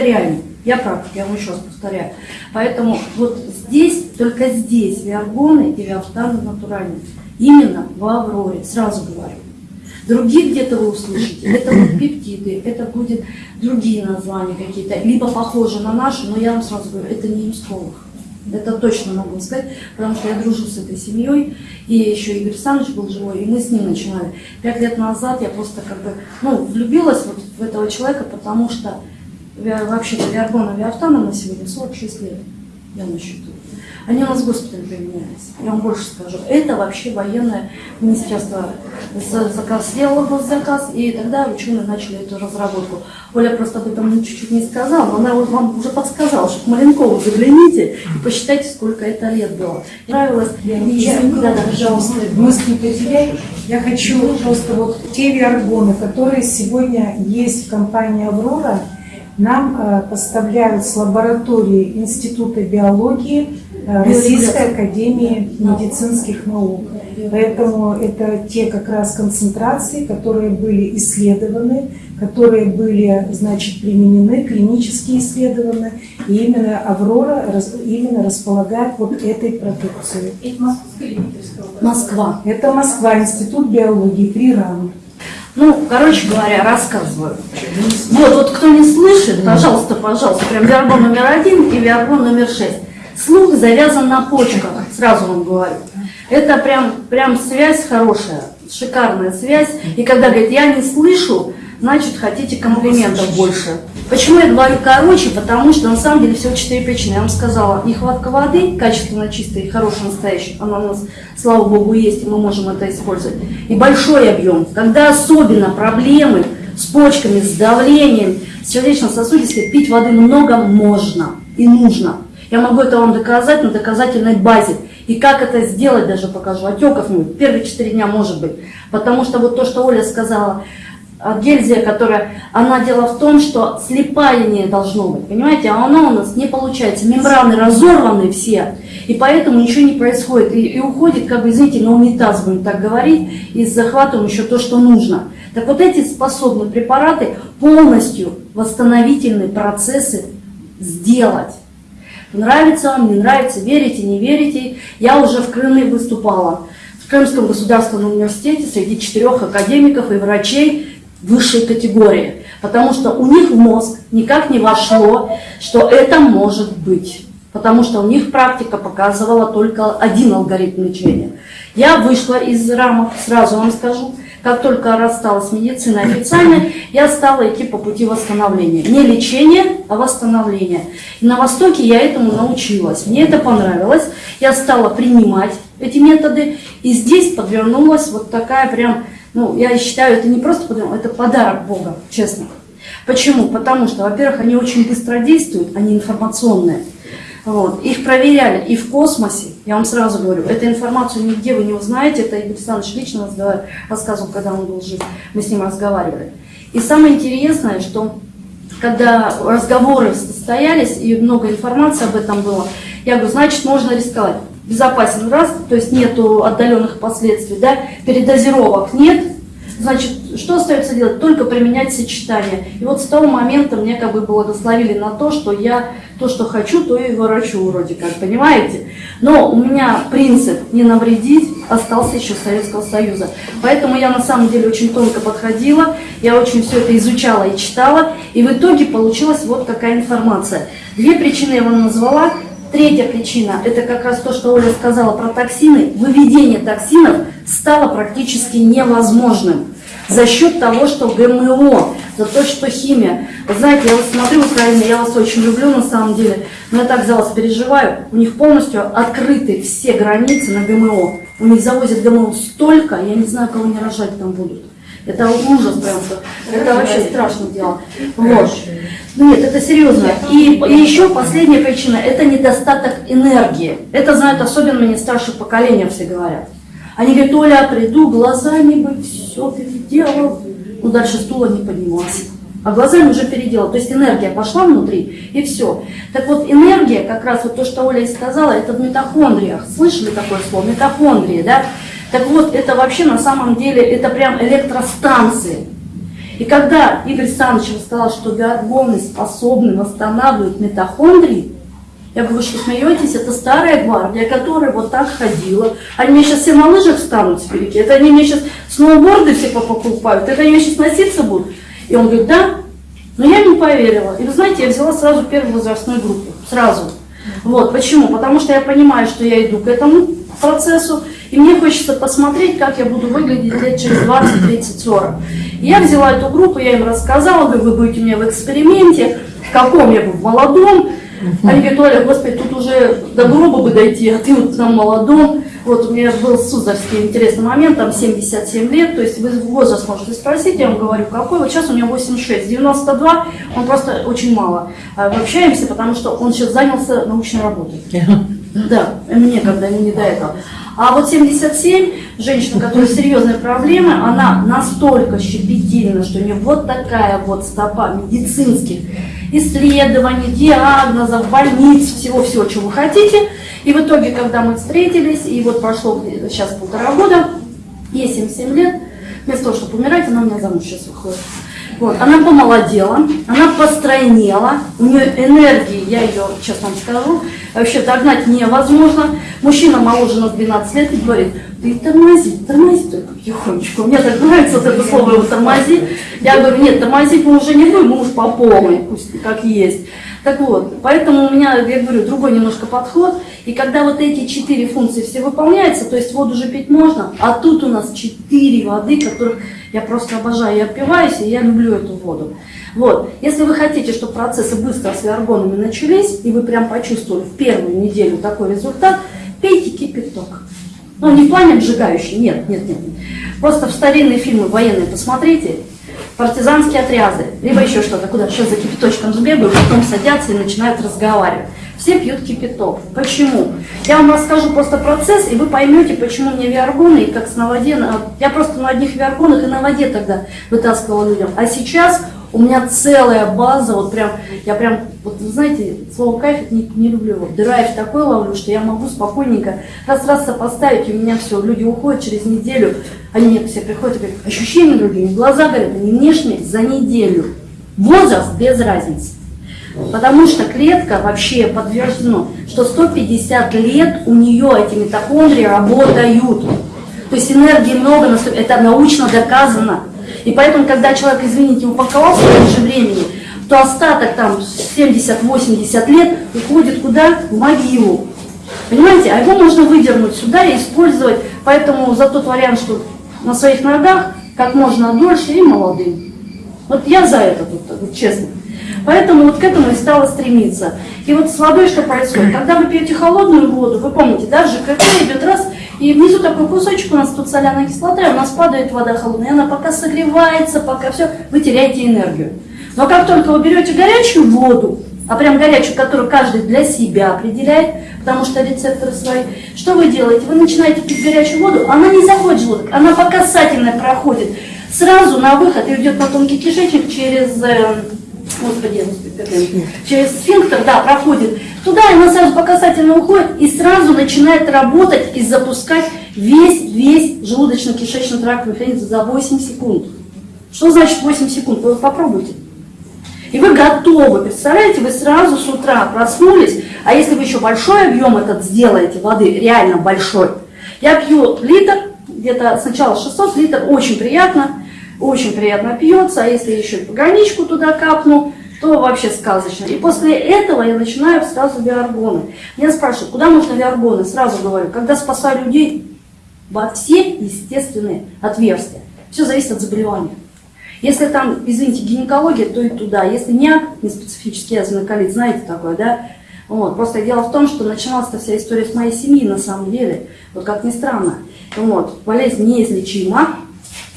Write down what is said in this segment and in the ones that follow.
повторяем. Я практик, я вам еще раз повторяю. Поэтому вот здесь, только здесь виаргоны и виафтаны натуральные. Именно в Авроре, сразу говорю. Других где-то вы услышите, это будут пептиды, это будут другие названия какие-то, либо похожи на наши, но я вам сразу говорю, это не имсколог. Это точно могу сказать, потому что я дружу с этой семьей, и еще Игорь Александрович был живой, и мы с ним начинали. Пять лет назад я просто как бы, ну, влюбилась вот в этого человека, потому что вообще-то Виаргона Виафтана на сегодня 46 лет, я на счету. Они у нас в госпитале применялись. Я вам больше скажу. Это вообще военное министерство заказ сделало госзаказ, и тогда ученые начали эту разработку. Оля просто об этом чуть-чуть не сказала, но она вам уже подсказала, что к Маленкову загляните и посчитайте, сколько это лет было. Нравилось? Я, я, да, да, пожалуйста, мысли потеряй. Я хочу просто вот те виаргоны, которые сегодня есть в компании «Аврора», нам э, поставляют с лаборатории Института биологии э, Российской Академии медицинских наук. Поэтому это те как раз концентрации, которые были исследованы, которые были, значит, применены, клинически исследованы, и именно Аврора именно располагает вот этой продукцией. Москва. Это Москва, Институт биологии, три рамы. Ну, короче говоря, рассказываю. Вот, вот кто не слышит, пожалуйста, пожалуйста, прям виаргон номер один и виаргон номер шесть. Слух завязан на почках, сразу вам говорю. Это прям, прям связь хорошая, шикарная связь. И когда говорит, я не слышу, значит, хотите комплиментов больше. Почему я говорю короче? Потому что на самом деле всего четыре причины. Я вам сказала, нехватка воды, качественно чистой, хорошей, настоящей, она у нас, слава богу, есть, и мы можем это использовать. И большой объем. Когда особенно проблемы с почками, с давлением, с сердечно-сосудистой, пить воды много можно и нужно. Я могу это вам доказать на доказательной базе. И как это сделать даже покажу. Отеков нет. Первые четыре дня может быть. Потому что вот то, что Оля сказала, гельзия, которая, она дело в том, что слепая не должно быть, понимаете, а она у нас не получается, мембраны разорваны все, и поэтому ничего не происходит, и, и уходит, как бы, извините, на унитаз, будем так говорить, и с захватом еще то, что нужно. Так вот эти способны препараты полностью восстановительные процессы сделать. Нравится вам, не нравится, верите, не верите. Я уже в Крыме выступала. В Крымском государственном университете среди четырех академиков и врачей высшей категории, потому что у них в мозг никак не вошло, что это может быть. Потому что у них практика показывала только один алгоритм лечения. Я вышла из рамок, сразу вам скажу, как только рассталась с медициной официально, я стала идти по пути восстановления. Не лечения, а восстановления. И на Востоке я этому научилась. Мне это понравилось. Я стала принимать эти методы. И здесь подвернулась вот такая прям ну, я считаю, это не просто подарок, это подарок Бога, честно. Почему? Потому что, во-первых, они очень быстро действуют, они информационные. Вот. Их проверяли и в космосе, я вам сразу говорю, эту информацию нигде вы не узнаете, это Игорь Александрович лично рассказывал, когда он был жив, мы с ним разговаривали. И самое интересное, что когда разговоры состоялись и много информации об этом было, я говорю, значит, можно рисковать безопасен раз, то есть нету отдаленных последствий, да, передозировок нет, значит, что остается делать? Только применять сочетание. И вот с того момента мне как бы благословили на то, что я то, что хочу, то и ворочу вроде как, понимаете? Но у меня принцип не навредить остался еще Советского Союза. Поэтому я на самом деле очень тонко подходила, я очень все это изучала и читала, и в итоге получилась вот какая информация. Две причины я вам назвала. Третья причина – это как раз то, что Оля сказала про токсины. Выведение токсинов стало практически невозможным за счет того, что ГМО, за то, что химия. Вы знаете, я вот смотрю Украину, я вас очень люблю на самом деле, но я так за вас переживаю. У них полностью открыты все границы на ГМО. У них завозят ГМО столько, я не знаю, кого не рожать там будут. Это ужас прям, это вообще страшное дело. Вот. Нет, это серьезно. И, и еще последняя причина – это недостаток энергии. Это знают особенно мне старшее поколение все говорят. Они говорят, Оля, приду, глазами бы все переделал. Ну дальше стула не поднимался. А глазами уже переделал. То есть энергия пошла внутри, и все. Так вот, энергия, как раз вот то, что Оля и сказала, это в митохондриях. Слышали такое слово? Митохондрии, да? Так вот, это вообще на самом деле, это прям электростанции. И когда Игорь Александрович рассказал, что биоргоны способны восстанавливать митохондрии, я говорю, что смеетесь, это старая гвардия, которая вот так ходила. Они мне сейчас все на лыжах встанут спереди, это они мне сейчас сноуборды все покупают, это они мне сейчас носиться будут. И он говорит, да, но я не поверила. И вы знаете, я взяла сразу первую возрастную группу, сразу. Вот, почему? Потому что я понимаю, что я иду к этому процессу, и мне хочется посмотреть, как я буду выглядеть лет через 20, 30, 40. И я взяла эту группу, я им рассказала, говорю, вы будете у меня в эксперименте, в каком я буду, в молодом. Они говорят, Оля, господи, тут уже до гроба бы дойти, а ты вот там молодом. Вот у меня был Суздальский интересный момент, там 77 лет, то есть вы возраст можете спросить, я вам говорю, какой, вот сейчас у него 86, 92, он просто очень мало. Мы общаемся, потому что он сейчас занялся научной работой. Да, мне когда не до этого. А вот 77, женщина, у которой серьезные проблемы, она настолько щепетильна, что у нее вот такая вот стопа медицинских исследований, диагнозов, больниц, всего-всего, чего вы хотите. И в итоге, когда мы встретились, и вот прошло сейчас полтора года, ей 77 лет, вместо того, чтобы умирать, она у меня замуж сейчас выходит. Вот, она помолодела, она постройнела, у нее энергии, я ее сейчас вам скажу, вообще догнать невозможно. Мужчина моложе на 12 лет и говорит, ты тормози, тормози только потихонечку. Мне так нравится вот это слово его тормози. Я говорю, нет, тормозить мы уже не будем, мы уж по полной, пусть как есть. Так вот, поэтому у меня, я говорю, другой немножко подход. И когда вот эти четыре функции все выполняются, то есть воду же пить можно, а тут у нас четыре воды, которых я просто обожаю, я опиваюсь, и я люблю эту воду. Вот, если вы хотите, чтобы процессы быстро с виаргонами начались, и вы прям почувствовали в первую неделю такой результат, пейте кипяток. Ну, не в плане обжигающий, нет, нет, нет. Просто в старинные фильмы военные посмотрите, партизанские отряды, либо еще что-то, куда сейчас за кипяточком сбегают, потом садятся и начинают разговаривать. Все пьют кипяток. Почему? Я вам расскажу просто процесс, и вы поймете, почему мне виаргоны, и как с на воде, я просто на одних виаргонах и на воде тогда вытаскивала людям. А сейчас у меня целая база, вот прям, я прям, вот вы знаете, слово кайф не, не люблю его. Драйв такой ловлю, что я могу спокойненько раз-раз сопоставить, и у меня все, люди уходят через неделю, они все приходят и говорят, ощущения другие, глаза горят, они внешние за неделю. Возраст без разницы. Потому что клетка вообще подтверждено, что 150 лет у нее эти митохондрии работают. То есть энергии много, это научно доказано. И поэтому, когда человек, извините, упаковался раньше времени, то остаток там 70-80 лет уходит куда? В могилу. Понимаете? А его можно выдернуть сюда и использовать. Поэтому за тот вариант, что на своих ногах как можно дольше и молодым. Вот я за это тут, вот, честно. Поэтому вот к этому и стала стремиться. И вот с водой что происходит? Когда вы пьете холодную воду, вы помните, да, ЖКТ идет раз, и внизу такой кусочек, у нас тут соляная кислота, и у нас падает вода холодная, она пока согревается, пока все, вы теряете энергию. Но как только вы берете горячую воду, а прям горячую, которую каждый для себя определяет, потому что рецепторы свои, что вы делаете? Вы начинаете пить горячую воду, она не заходит в желудок, она по касательной проходит. Сразу на выход и идет на тонкий кишечник через, э, господи, через сфинктер, да, проходит Туда она сразу по касательно уходит и сразу начинает работать и запускать весь, весь желудочно-кишечный тракт механизм за 8 секунд. Что значит 8 секунд? Вы попробуйте. И вы готовы, представляете, вы сразу с утра проснулись, а если вы еще большой объем этот сделаете, воды, реально большой, я пью литр, где-то сначала 600 литр, очень приятно, очень приятно пьется, а если еще пограничку туда капну, то вообще сказочно. И после этого я начинаю сразу биоргоны. Меня спрашивают, куда нужно биоргоны? Сразу говорю, когда спасаю людей во все естественные отверстия. Все зависит от заболевания. Если там, извините, гинекология, то и туда. Если не неспецифический язвенный колит, знаете такое, да? Вот. Просто дело в том, что начиналась-то вся история с моей семьи на самом деле. Вот как ни странно. Вот. Болезнь неизлечима,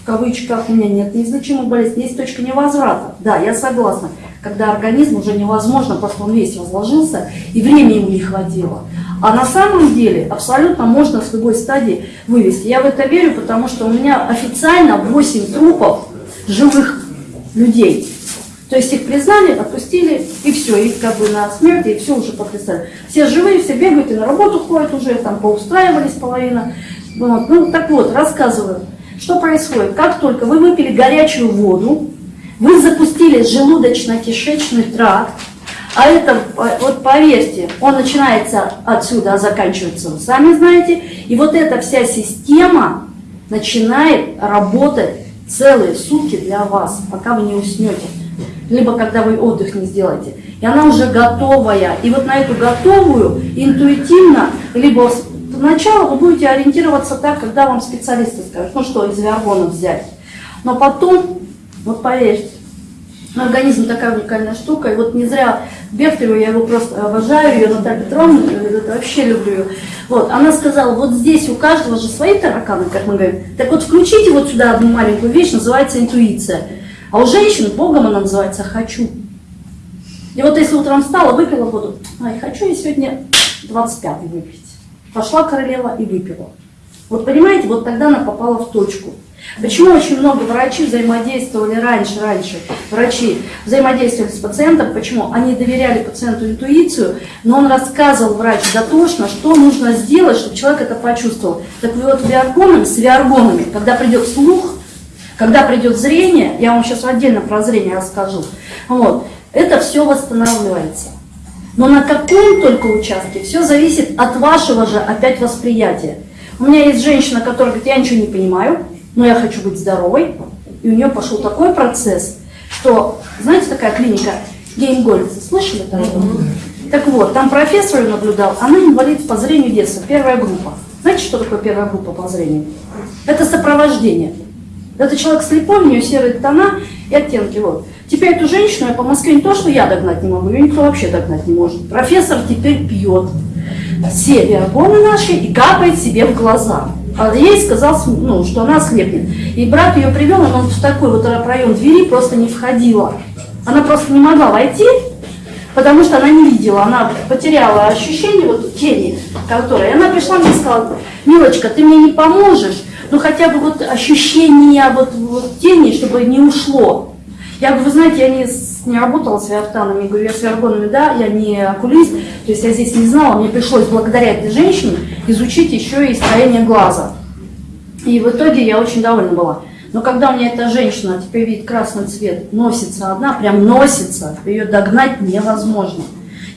в кавычках, у меня нет неизлечимой болезни, есть точка невозврата. Да, я согласна когда организм уже невозможно, просто он весь разложился, и времени ему не хватило. А на самом деле абсолютно можно с любой стадии вывести. Я в это верю, потому что у меня официально 8 трупов живых людей. То есть их признали, отпустили, и все, их как бы на смерти, и все уже подписали. Все живые, все бегают и на работу ходят уже, там поустраивались половина. Вот. Ну так вот, рассказываю, что происходит. Как только вы выпили горячую воду, Вы запустили желудочно-кишечный тракт, а это, вот поверьте, он начинается отсюда, а заканчивается, вы сами знаете. И вот эта вся система начинает работать целые сутки для вас, пока вы не уснете. Либо когда вы отдых не сделаете. И она уже готовая. И вот на эту готовую интуитивно, либо сначала вы будете ориентироваться так, когда вам специалисты скажут, ну что из виаргонов взять. Но потом, вот поверьте, организм такая уникальная штука, и вот не зря Бехтерева, я его просто обожаю, ее Наталья Петровна, это вообще люблю ее. Вот, она сказала, вот здесь у каждого же свои тараканы, как мы говорим, так вот включите вот сюда одну маленькую вещь, называется интуиция. А у женщин Богом она называется «хочу». И вот если утром встала, выпила воду, ай, хочу я сегодня 25 выпить. Пошла королева и выпила. Вот понимаете, вот тогда она попала в точку. Почему очень много врачей взаимодействовали раньше, раньше, врачи взаимодействовали с пациентом, почему? Они доверяли пациенту интуицию, но он рассказывал врач дотошно, что нужно сделать, чтобы человек это почувствовал. Так вот виаргонами, с виаргонами, когда придет слух, когда придет зрение, я вам сейчас отдельно про зрение расскажу, вот, это все восстанавливается. Но на каком только участке, все зависит от вашего же опять восприятия. У меня есть женщина, которая говорит, я ничего не понимаю, но я хочу быть здоровой. И у нее пошел такой процесс, что, знаете, такая клиника Геймгольц, слышали такое? Так вот, там профессор наблюдал, она инвалид по зрению детства, первая группа. Знаете, что такое первая группа по зрению? Это сопровождение. Это человек слепой, у нее серые тона и оттенки. Вот. Теперь эту женщину я по Москве не то, что я догнать не могу, ее никто вообще догнать не может. Профессор теперь пьет все биогоны наши и капает себе в глаза. А ей сказал, ну, что она ослепнет. И брат ее привел, она в такой вот проем двери просто не входила. Она просто не могла войти, потому что она не видела, она потеряла ощущение вот тени, которые. И она пришла мне и сказала, милочка, ты мне не поможешь, ну хотя бы вот ощущение вот, вот тени, чтобы не ушло. Я говорю, вы знаете, я не, не работала с виартанами, я говорю, я с виаргонами, да, я не окулист, то есть я здесь не знала, мне пришлось благодаря этой женщине изучить еще и строение глаза. И в итоге я очень довольна была. Но когда у меня эта женщина, теперь видит красный цвет, носится одна, прям носится, ее догнать невозможно.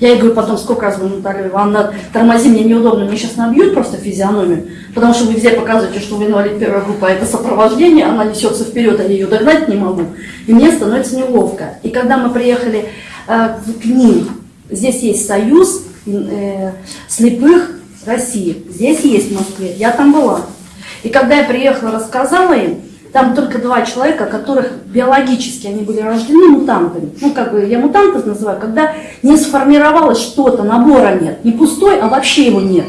Я ей говорю потом, сколько раз говорю, Наталья Ивановна, тормози, мне неудобно, мне сейчас набьют просто физиономию, потому что вы везде показываете, что вы инвалид первой группы, а это сопровождение, она несется вперед, а я ее догнать не могу. И мне становится неловко. И когда мы приехали э, к ним, здесь есть союз э, слепых России, здесь есть в Москве, я там была. И когда я приехала, рассказала им, там только два человека, которых биологически они были рождены мутантами. Ну, как бы я мутантов называю, когда не сформировалось что-то, набора нет. Не пустой, а вообще его нет.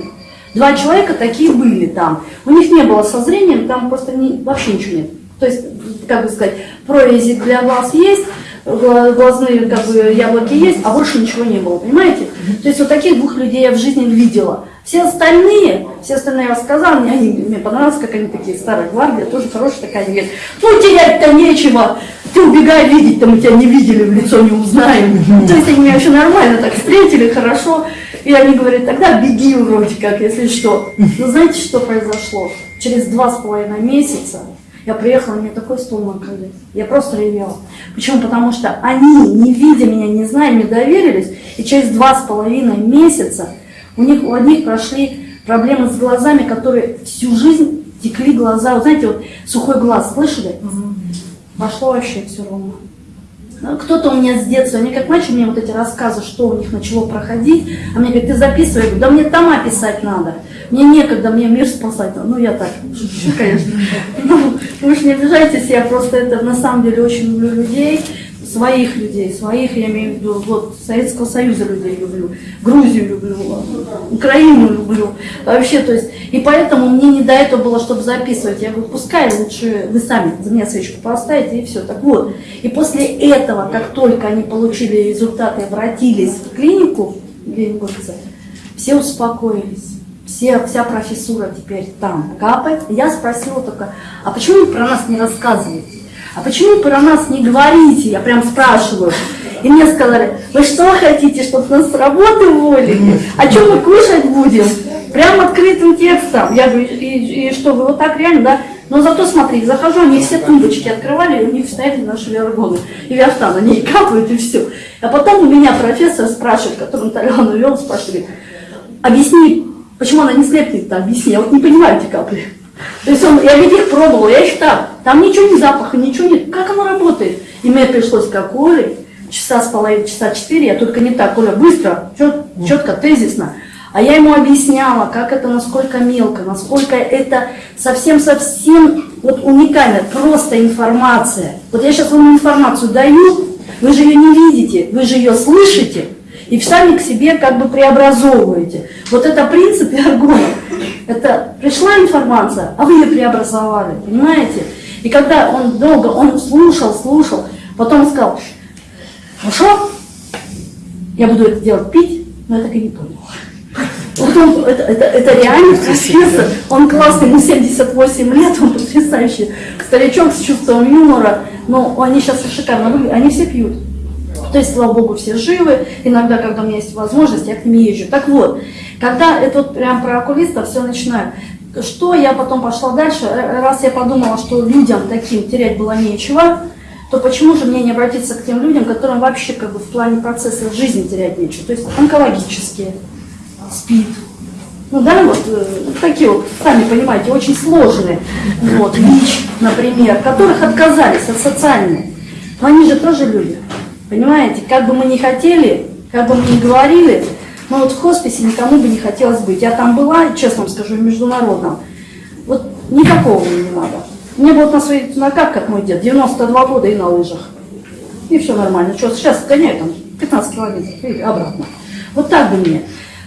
Два человека такие были там. У них не было со зрением, там просто не, вообще ничего нет. То есть, как бы сказать, прорези для глаз есть, глазные как бы, яблоки есть, а больше ничего не было, понимаете? То есть вот таких двух людей я в жизни видела. Все остальные, все остальные рассказали, мне, они, мне понравилось, как они такие, старая гвардия, тоже хорошая такая, они говорят, ну терять-то нечего, ты убегай, видеть-то мы тебя не видели, в лицо не узнаем. То есть они меня вообще нормально так встретили, хорошо, и они говорят, тогда беги вроде как, если что. Но знаете, что произошло? Через два с половиной месяца я приехала, мне такой стул накрыли. Я просто ревела. Почему? Потому что они, не видя меня, не зная, мне доверились. И через два с половиной месяца у них у одних прошли проблемы с глазами, которые всю жизнь текли глаза. Вот знаете, вот сухой глаз, слышали? Угу. Пошло вообще все ровно. Ну, кто-то у меня с детства, они как начали мне вот эти рассказы, что у них начало проходить, а мне говорят, ты записывай, я говорю, да мне тома писать надо. Мне некогда, мне мир спасать. Ну, я так, шучу, конечно. Ну, вы же не обижайтесь, я просто это на самом деле очень люблю людей, своих людей, своих, я имею в виду, вот, Советского Союза людей люблю, Грузию люблю, Украину люблю, вообще, то есть, и поэтому мне не до этого было, чтобы записывать, я говорю, пускай лучше вы сами за меня свечку поставите, и все, так вот. И после этого, как только они получили результаты, обратились в клинику, все успокоились все, вся профессура теперь там капает. Я спросила только, а почему вы про нас не рассказываете? А почему про нас не говорите? Я прям спрашиваю. И мне сказали, вы что хотите, чтобы нас с работы уволили? А что мы кушать будем? Прям открытым текстом. Я говорю, и, и что, вы вот так реально, да? Но зато смотри, захожу, они все тумбочки открывали, и у них стояли наши виаргоны. И виафтан, они капают, и все. А потом у меня профессор спрашивает, который Толяну вел, спрашивает, объясни, почему она не слепнет-то, объясни, я вот не понимаю эти капли. То есть он, я ведь их пробовала, я так, там ничего не запаха, ничего нет, как оно работает? И мне пришлось как Оле, часа с половиной, часа четыре, я только не так, Оля, быстро, чет, четко, тезисно. А я ему объясняла, как это, насколько мелко, насколько это совсем-совсем вот уникально, просто информация. Вот я сейчас вам информацию даю, вы же ее не видите, вы же ее слышите, и сами к себе как бы преобразовываете. Вот это принцип Аргона. Это пришла информация, а вы ее преобразовали, понимаете? И когда он долго, он слушал, слушал, потом сказал, хорошо, я буду это делать пить, но я так и не понял. Вот он, это, это, это реально профессор, он классный, ему 78 лет, он потрясающий старичок с чувством юмора, но они сейчас шикарно выглядят, они все пьют. То есть, слава богу, все живы, иногда, когда у меня есть возможность, я к ним езжу. Так вот, когда это вот прям про окулистов все начинаю, что я потом пошла дальше, раз я подумала, что людям таким терять было нечего, то почему же мне не обратиться к тем людям, которым вообще как бы в плане процесса жизни терять нечего, то есть онкологические, спит. Ну да, вот э, такие вот, сами понимаете, очень сложные. Вот, ВИЧ, например, которых отказались от социальной. Но они же тоже люди. Понимаете, как бы мы ни хотели, как бы мы ни говорили, но вот в хосписе никому бы не хотелось быть. Я там была, честно вам скажу, в международном. Вот никакого мне не надо. Мне вот на своей ногах, как мой дед, 92 года и на лыжах. И все нормально. Что, сейчас гоняю там 15 километров и обратно. Вот так бы мне.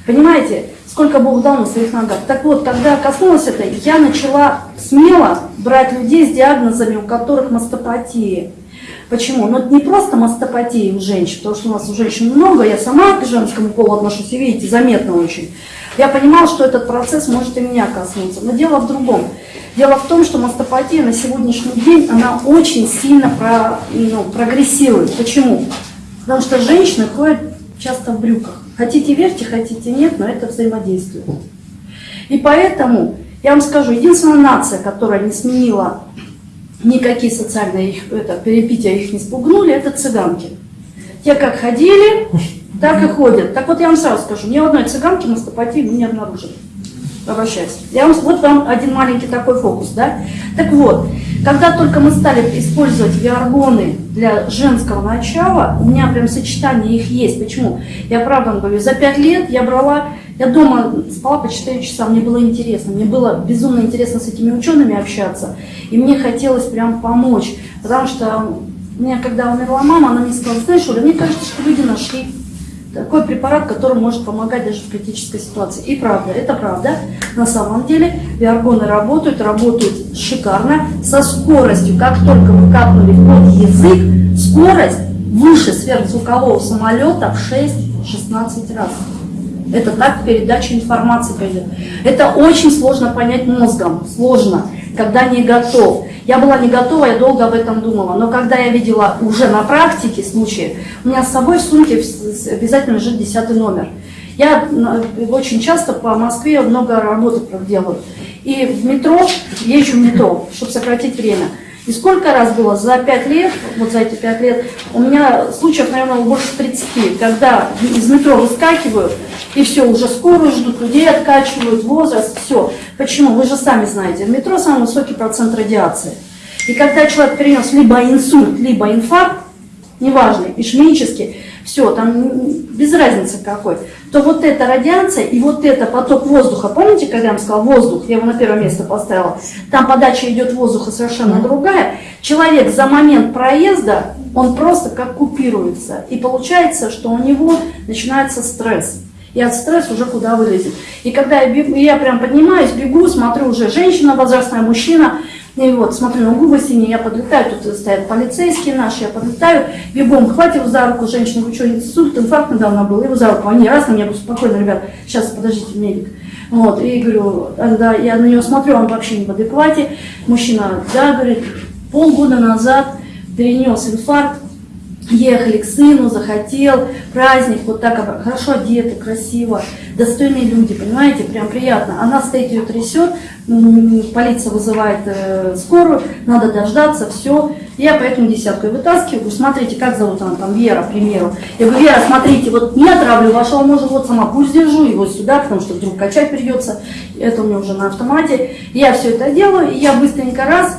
Понимаете, сколько Бог дал на своих ногах. Так вот, когда коснулась это, я начала смело брать людей с диагнозами, у которых мастопатия. Почему? Ну, это не просто мастопатия у женщин, потому что у нас у женщин много, я сама к женскому полу отношусь, и видите, заметно очень. Я понимала, что этот процесс может и меня коснуться. Но дело в другом. Дело в том, что мастопатия на сегодняшний день, она очень сильно про, ну, прогрессирует. Почему? Потому что женщины ходят часто в брюках. Хотите верьте, хотите нет, но это взаимодействует. И поэтому, я вам скажу, единственная нация, которая не сменила никакие социальные их, это, перепития их не спугнули, это цыганки. Те как ходили, так и ходят. Так вот я вам сразу скажу, ни одной цыганки мастопатии не обнаружили. Обращайся. Я вам, вот вам один маленький такой фокус, да? Так вот, когда только мы стали использовать виаргоны для женского начала, у меня прям сочетание их есть. Почему? Я правда говорю, за пять лет я брала, я дома спала по 4 часа, мне было интересно, мне было безумно интересно с этими учеными общаться, и мне хотелось прям помочь, потому что у меня, когда умерла мама, она мне сказала, знаешь, Оля, мне кажется, что люди нашли такой препарат, который может помогать даже в критической ситуации. И правда, это правда. На самом деле виаргоны работают, работают шикарно, со скоростью, как только вы капнули под язык, скорость выше сверхзвукового самолета в 6-16 раз. Это так передача информации пойдет. Это очень сложно понять мозгом, сложно, когда не готов. Я была не готова, я долго об этом думала, но когда я видела уже на практике случаи, у меня с собой в сумке обязательно лежит десятый номер. Я очень часто по Москве много работы делаю. И в метро, езжу в метро, чтобы сократить время. И сколько раз было за 5 лет, вот за эти 5 лет, у меня случаев, наверное, больше 30, когда из метро выскакиваю, и все, уже скорую ждут, людей откачивают, возраст, все. Почему? Вы же сами знаете, в метро самый высокий процент радиации. И когда человек перенес либо инсульт, либо инфаркт, неважно, ишемический, все, там без разницы какой, то вот эта радиация и вот это поток воздуха, помните, когда я вам сказала воздух, я его на первое место поставила, там подача идет воздуха совершенно другая, человек за момент проезда, он просто как купируется, и получается, что у него начинается стресс. И от стресса уже куда вылезет. И когда я, бегу, я прям поднимаюсь, бегу, смотрю уже женщина, возрастная мужчина, и вот, смотрю на губы синие, я подлетаю, тут стоят полицейские наши, я подлетаю, бегом, хватил за руку женщину, вы что, инсульт, инфаркт недавно был, его за руку, они раз на меня, говорю, спокойно, ребят, сейчас, подождите, медик. Вот, и говорю, да, я на нее смотрю, он вообще не в адеквате, мужчина, да, говорит, полгода назад перенес инфаркт, ехали к сыну, захотел, праздник, вот так хорошо одеты, красиво, достойные люди, понимаете, прям приятно. Она стоит, ее трясет, полиция вызывает э, скорую, надо дождаться, все. Я поэтому десятку и вытаскиваю, говорю, смотрите, как зовут она там, Вера, к примеру. Я говорю, Вера, смотрите, вот не отравлю вашего мужа, вот сама пусть держу его сюда, потому что вдруг качать придется. Это у меня уже на автомате. Я все это делаю, и я быстренько раз,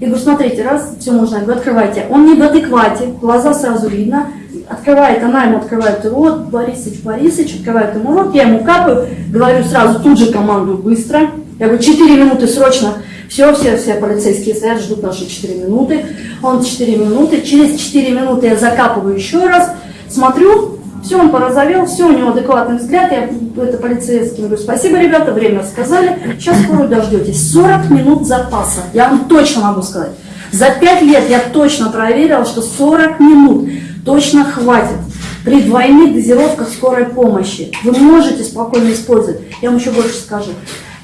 я говорю, смотрите, раз, все можно, я говорю, открывайте. Он не в адеквате, глаза сразу видно. Открывает, она ему открывает рот, Борисович, Борисович, открывает ему рот, я ему капаю, говорю сразу, тут же командую быстро. Я говорю, 4 минуты срочно. Все, все, все полицейские стоят, ждут наши 4 минуты. Он 4 минуты. Через 4 минуты я закапываю еще раз, смотрю, все, он порозовел, все, у него адекватный взгляд. Я это полицейским говорю, спасибо, ребята, время сказали. Сейчас скоро дождетесь. 40 минут запаса. Я вам точно могу сказать. За 5 лет я точно проверила, что 40 минут точно хватит. При двойных дозировках скорой помощи вы можете спокойно использовать. Я вам еще больше скажу.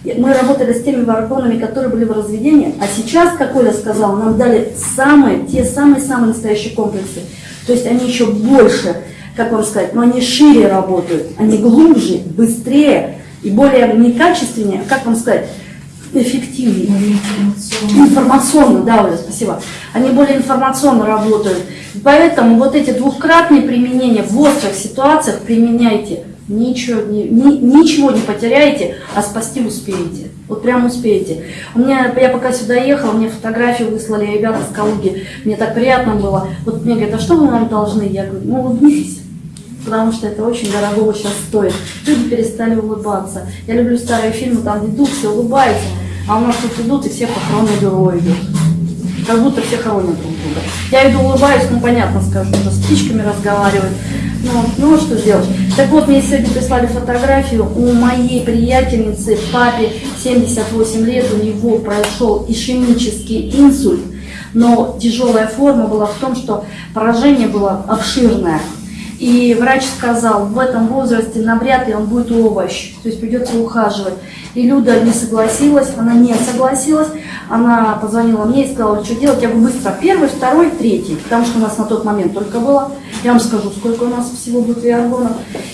Мы работали с теми варгонами, которые были в разведении, а сейчас, как Оля сказала, нам дали самые, те самые-самые настоящие комплексы. То есть они еще больше, как вам сказать, но они шире работают, они глубже, быстрее и более не качественнее, а как вам сказать, эффективнее. Информационно, да, Оля, спасибо. Они более информационно работают. Поэтому вот эти двухкратные применения в острых ситуациях применяйте. Ничего не, ни- ничего не потеряете, а спасти успеете. Вот прям успеете. У меня, я пока сюда ехала, мне фотографию выслали ребята с Калуги. Мне так приятно было. Вот мне говорят, а что вы нам должны? Я говорю, ну улыбнитесь. Потому что это очень дорого сейчас стоит. Люди перестали улыбаться. Я люблю старые фильмы, там идут, все улыбаются. А у нас тут идут и все похоронные бюро идут. Как будто все хоронят друг друга. Я иду улыбаюсь, ну понятно скажу, уже с птичками разговаривать. Ну, ну что сделать? Так вот, мне сегодня прислали фотографию. У моей приятельницы, папе 78 лет, у него прошел ишемический инсульт. Но тяжелая форма была в том, что поражение было обширное. И врач сказал, в этом возрасте навряд ли он будет овощ, то есть придется ухаживать. И Люда не согласилась, она не согласилась, она позвонила мне и сказала, что делать. Я говорю, быстро, первый, второй, третий, потому что у нас на тот момент только было. Я вам скажу, сколько у нас всего будет виаргонов.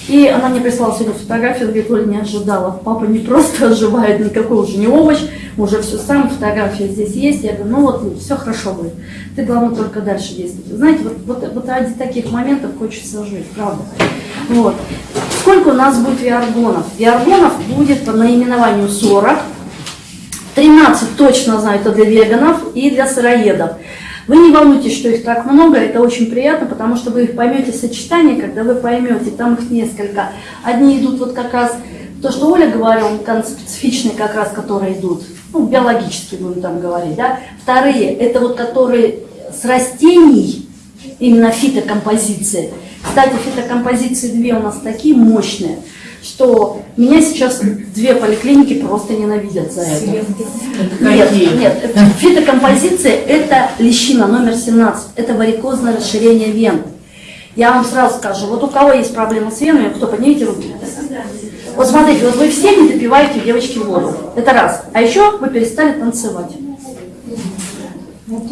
И она мне прислала сегодня фотографию, говорит, Оля, не ожидала. Папа не просто оживает, никакой уже не овощ, уже все сам, фотография здесь есть. Я говорю, ну вот, все хорошо будет. Ты, главное, только дальше действуй. Знаете, вот, вот, вот ради таких моментов хочется жить, правда. Вот. Сколько у нас будет виаргонов? Виаргонов будет по наименованию 40. 13 точно знаю, это для веганов и для сыроедов. Вы не волнуйтесь, что их так много, это очень приятно, потому что вы их поймете сочетание, когда вы поймете, там их несколько. Одни идут вот как раз, то, что Оля говорила, специфичные как раз, которые идут, ну, биологически будем там говорить, да. Вторые, это вот которые с растений, именно фитокомпозиции. Кстати, фитокомпозиции две у нас такие мощные, что меня сейчас две поликлиники просто ненавидят за это. Нет, нет, фитокомпозиция – это лещина номер 17, это варикозное расширение вен. Я вам сразу скажу, вот у кого есть проблемы с венами, кто, поднимите руки. Вот смотрите, вот вы все не допиваете, девочки, воду. Это раз. А еще вы перестали танцевать.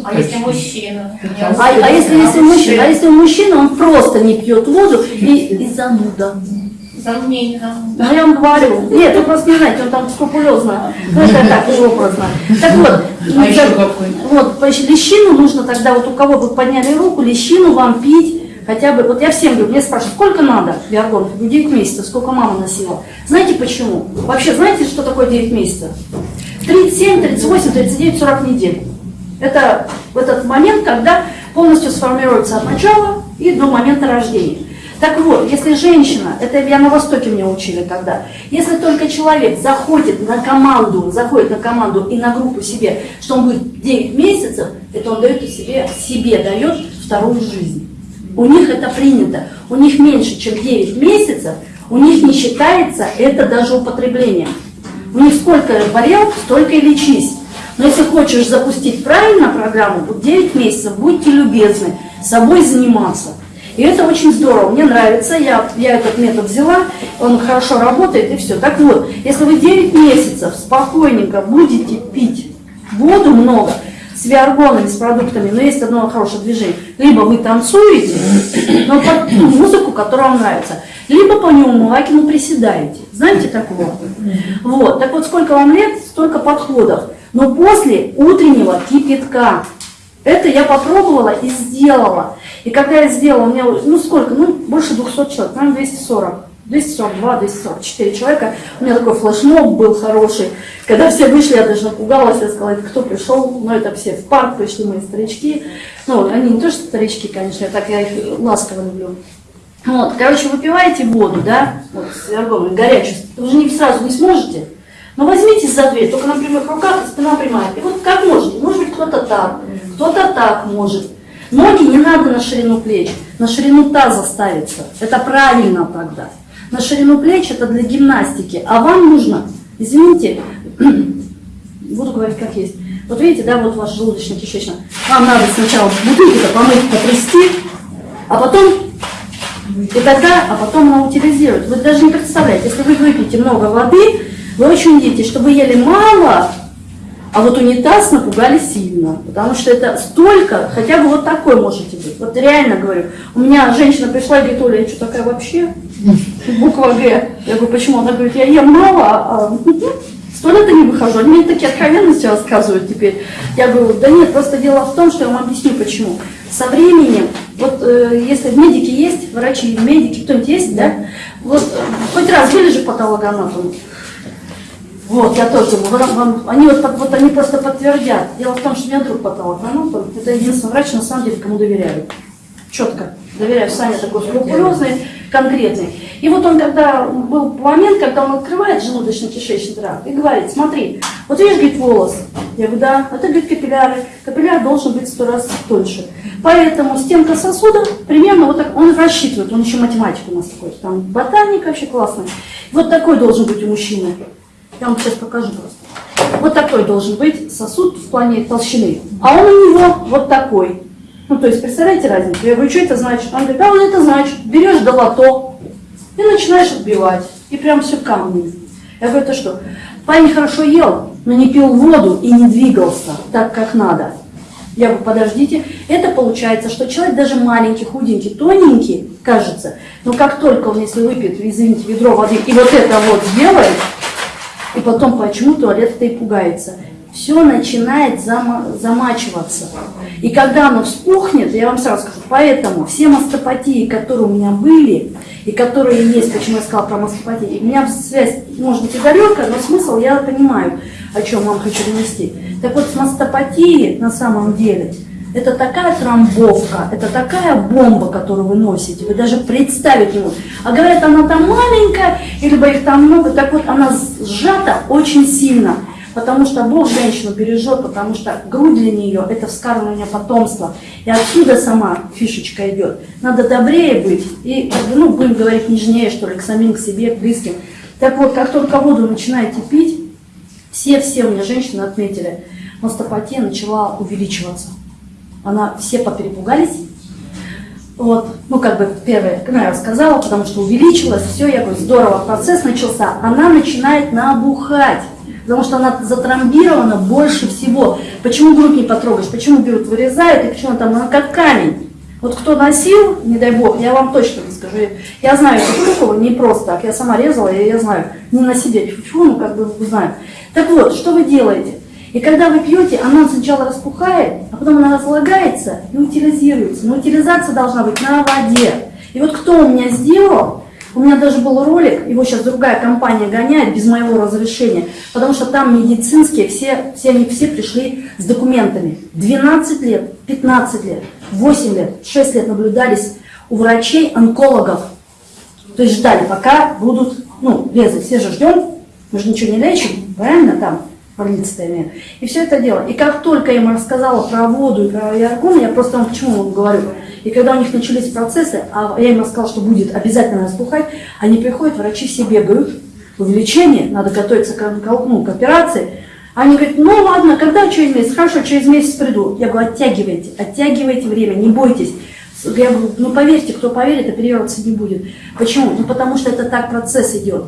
А если мужчина? А, а если, если мужчина, а если мужчина, он просто не пьет воду и, и зануда. Сомнительно. Ну, я вам говорю. Нет, вы просто не знаете, он там скрупулезно. Ну, это так, уже образно. Так вот, А еще какой? вот, значит, лещину нужно тогда, вот у кого вы подняли руку, лещину вам пить хотя бы, вот я всем говорю, мне спрашивают, сколько надо виаргон? Я говорю, 9 месяцев, сколько мама носила. Знаете почему? Вообще, знаете, что такое 9 месяцев? 37, 38, 39, 40 недель. Это в этот момент, когда полностью сформируется от начала и до момента рождения. Так вот, если женщина, это я на Востоке мне учили когда, если только человек заходит на команду, заходит на команду и на группу себе, что он будет 9 месяцев, это он дает себе, себе дает вторую жизнь. У них это принято. У них меньше, чем 9 месяцев, у них не считается это даже употребление. У них сколько болел, столько и лечись. Но если хочешь запустить правильно программу, вот 9 месяцев, будьте любезны, собой заниматься. И это очень здорово, мне нравится, я, я этот метод взяла, он хорошо работает и все. Так вот, если вы 9 месяцев спокойненько будете пить воду много, с виаргонами, с продуктами, но есть одно хорошее движение. Либо вы танцуете, но под музыку, которая вам нравится, либо по неумывакину приседаете. Знаете такого? Вот. Так вот, сколько вам лет, столько подходов. Но после утреннего кипятка. Это я попробовала и сделала. И когда я сделала, у меня, ну сколько, ну больше 200 человек, наверное, 240. 242, 244 человека. У меня такой флешмоб был хороший. Когда все вышли, я даже напугалась, я сказала, кто пришел? Ну, это все в парк пришли, мои старички. Ну, они не то, что старички, конечно, так я их ласково люблю. Вот, короче, выпиваете воду, да, вот, с горячую, вы же не сразу не сможете. Но возьмите за дверь, только, например, в руках спина прямая. И вот как можете, может быть, кто-то так, кто-то так может. Ноги не надо на ширину плеч, на ширину таза ставиться. Это правильно тогда на ширину плеч это для гимнастики, а вам нужно, извините, буду говорить как есть. Вот видите, да, вот ваш желудочно-кишечный. Вам надо сначала бутылку-то помыть, потрясти, а потом, и тогда, а потом она утилизирует. Вы даже не представляете, если вы выпьете много воды, вы очень видите, что вы ели мало, а вот унитаз напугали сильно, потому что это столько, хотя бы вот такой можете быть. Вот реально говорю, у меня женщина пришла и говорит, Оля, я что такая вообще? Буква Г. Я говорю, почему? Она говорит, я ем мало, а с туалета не выхожу. Они мне такие откровенности рассказывают теперь. Я говорю, да нет, просто дело в том, что я вам объясню почему. Со временем, вот э, если медики есть, врачи, медики, кто-нибудь есть, да? Вот э, хоть раз были же патологоанатомы? Вот, я тоже думаю, вам, они, вот, вот они просто подтвердят. Дело в том, что у меня друг патологоанатом, это единственный врач, на самом деле, кому доверяю. Четко. Доверяю, Саня такой скрупулезный, конкретный. И вот он, когда был момент, когда он открывает желудочно-кишечный тракт и говорит, смотри, вот видишь, говорит, волос. Я говорю, да, это, говорит, капилляры. Капилляр должен быть сто раз тоньше. Поэтому стенка сосуда примерно вот так, он рассчитывает, он еще математик у нас такой, там ботаник вообще классный. Вот такой должен быть у мужчины. Я вам сейчас покажу просто. Вот такой должен быть сосуд в плане толщины. А он у него вот такой. Ну, то есть, представляете разницу? Я говорю, что это значит? Он говорит, а вот это значит, берешь долото и начинаешь отбивать. И прям все камни. Я говорю, это что? Парень хорошо ел, но не пил воду и не двигался так, как надо. Я говорю, подождите, это получается, что человек даже маленький, худенький, тоненький, кажется, но как только он, если выпьет, извините, ведро воды и вот это вот сделает, и потом почему туалет-то и пугается. Все начинает зама замачиваться. И когда оно вспухнет, я вам сразу скажу, поэтому все мастопатии, которые у меня были, и которые есть, почему я сказала про мастопатии, у меня связь, может быть, и далекая, но смысл я понимаю, о чем вам хочу донести. Так вот, с мастопатией на самом деле – это такая трамбовка, это такая бомба, которую вы носите, вы даже представить не можете. А говорят, она там маленькая, либо их там много, так вот она сжата очень сильно, потому что Бог женщину бережет, потому что грудь для нее – это вскармливание потомства. И отсюда сама фишечка идет. Надо добрее быть и, ну, будем говорить, нежнее, что ли, к самим, к себе, к близким. Так вот, как только воду начинаете пить, все-все у меня женщины отметили, мастопатия начала увеличиваться она все поперепугались. Вот, ну как бы первое, ну, я рассказала, потому что увеличилось, все, я говорю, здорово, процесс начался. Она начинает набухать, потому что она затрамбирована больше всего. Почему грудь не потрогаешь, почему берут, вырезают, и почему там она как камень. Вот кто носил, не дай бог, я вам точно не скажу. Я знаю эту штуку не просто так, я сама резала, и я знаю, не на себе, фу, ну как бы знаю. Так вот, что вы делаете? И когда вы пьете, она сначала распухает, а потом она разлагается и утилизируется. Но утилизация должна быть на воде. И вот кто у меня сделал, у меня даже был ролик, его сейчас другая компания гоняет без моего разрешения, потому что там медицинские, все, все они все пришли с документами. 12 лет, 15 лет, 8 лет, 6 лет наблюдались у врачей, онкологов. То есть ждали, пока будут ну, резать. Все же ждем, мы же ничего не лечим, правильно там? больнице И все это дело. И как только я им рассказала про воду и про яркон, я просто вам почему вам говорю. И когда у них начались процессы, а я им рассказала, что будет обязательно распухать, они приходят, врачи все бегают, увеличение, надо готовиться к, ну, к операции. Они говорят, ну ладно, когда через месяц? Хорошо, через месяц приду. Я говорю, оттягивайте, оттягивайте время, не бойтесь. Я говорю, ну поверьте, кто поверит, оперироваться не будет. Почему? Ну потому что это так процесс идет.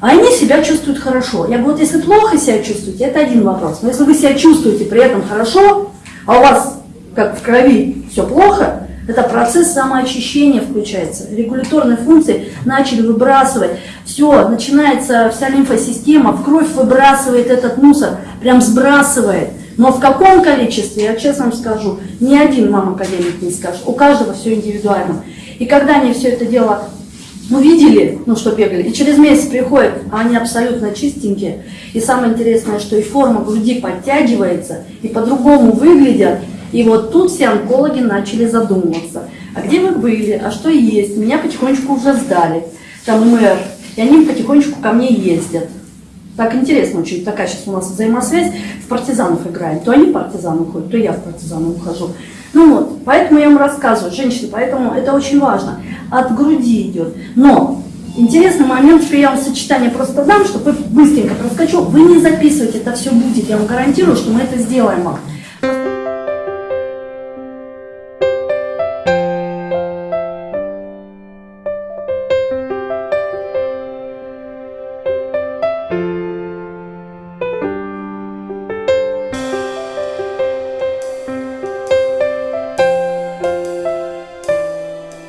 А они себя чувствуют хорошо. Я говорю, вот если плохо себя чувствуете, это один вопрос. Но если вы себя чувствуете при этом хорошо, а у вас, как в крови, все плохо, это процесс самоочищения включается. Регуляторные функции начали выбрасывать. Все, начинается вся лимфосистема, в кровь выбрасывает этот мусор, прям сбрасывает. Но в каком количестве, я честно вам скажу, ни один мам-академик не скажет. У каждого все индивидуально. И когда они все это дело увидели, ну что бегали, и через месяц приходят, а они абсолютно чистенькие. И самое интересное, что и форма груди подтягивается, и по-другому выглядят. И вот тут все онкологи начали задумываться, а где вы были, а что есть? Меня потихонечку уже сдали, там мэр, и они потихонечку ко мне ездят. Так интересно очень, такая сейчас у нас взаимосвязь, в партизанов играем. То они в партизаны уходят, то я в партизаны ухожу. Ну вот, поэтому я вам рассказываю, женщины, поэтому это очень важно. От груди идет. Но интересный момент, что я вам сочетание просто дам, чтобы быстренько проскочил. Вы не записывайте, это все будет, я вам гарантирую, что мы это сделаем вам.